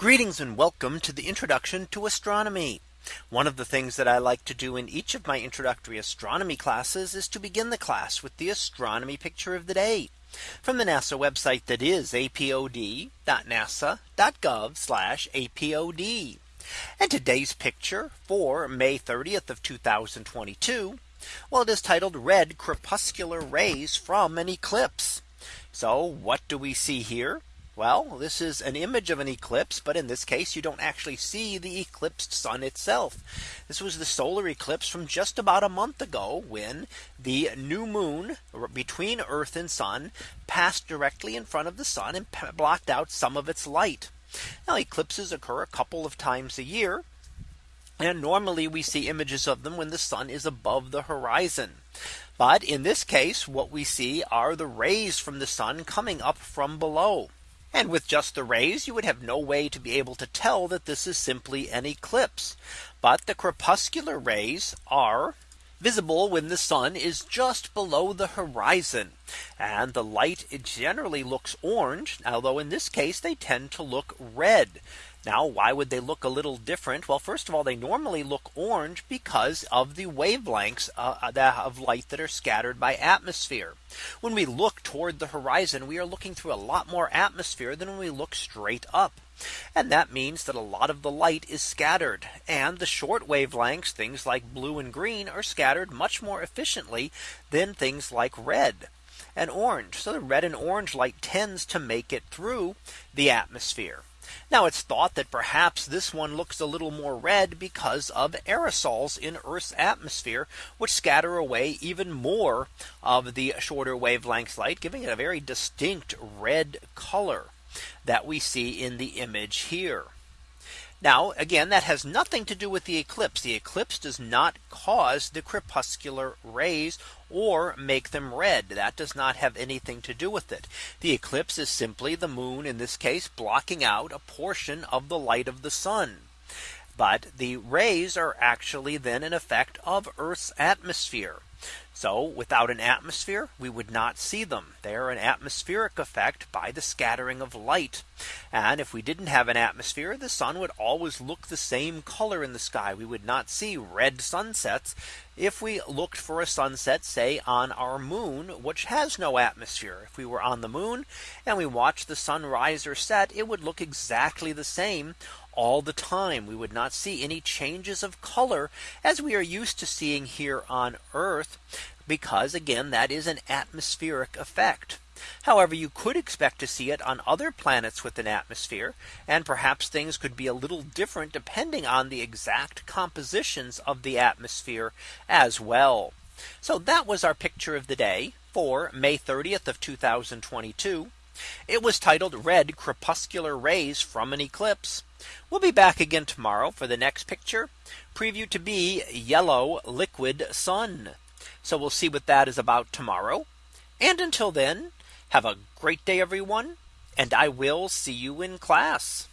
Greetings and welcome to the introduction to astronomy. One of the things that I like to do in each of my introductory astronomy classes is to begin the class with the astronomy picture of the day from the NASA website that is apod.nasa.gov apod. And today's picture for May 30th of 2022. Well, it is titled red crepuscular rays from an eclipse. So what do we see here? Well, this is an image of an eclipse. But in this case, you don't actually see the eclipsed sun itself. This was the solar eclipse from just about a month ago when the new moon between Earth and sun passed directly in front of the sun and blocked out some of its light. Now eclipses occur a couple of times a year. And normally we see images of them when the sun is above the horizon. But in this case, what we see are the rays from the sun coming up from below. And with just the rays, you would have no way to be able to tell that this is simply an eclipse. But the crepuscular rays are visible when the sun is just below the horizon. And the light generally looks orange, although in this case they tend to look red. Now, why would they look a little different? Well, first of all, they normally look orange because of the wavelengths uh, of light that are scattered by atmosphere. When we look toward the horizon, we are looking through a lot more atmosphere than when we look straight up. And that means that a lot of the light is scattered and the short wavelengths, things like blue and green are scattered much more efficiently than things like red and orange. So the red and orange light tends to make it through the atmosphere. Now it's thought that perhaps this one looks a little more red because of aerosols in Earth's atmosphere, which scatter away even more of the shorter wavelength light, giving it a very distinct red color that we see in the image here. Now, again, that has nothing to do with the eclipse. The eclipse does not cause the crepuscular rays or make them red. That does not have anything to do with it. The eclipse is simply the moon in this case blocking out a portion of the light of the sun. But the rays are actually then an effect of Earth's atmosphere. So without an atmosphere, we would not see them. They are an atmospheric effect by the scattering of light. And if we didn't have an atmosphere, the sun would always look the same color in the sky. We would not see red sunsets if we looked for a sunset, say on our moon, which has no atmosphere. If we were on the moon and we watched the sun rise or set, it would look exactly the same all the time. We would not see any changes of color as we are used to seeing here on Earth, because again, that is an atmospheric effect. However, you could expect to see it on other planets with an atmosphere. And perhaps things could be a little different depending on the exact compositions of the atmosphere as well. So that was our picture of the day for May 30th of 2022. It was titled red crepuscular rays from an eclipse. We'll be back again tomorrow for the next picture preview to be yellow liquid sun. So we'll see what that is about tomorrow. And until then, have a great day, everyone. And I will see you in class.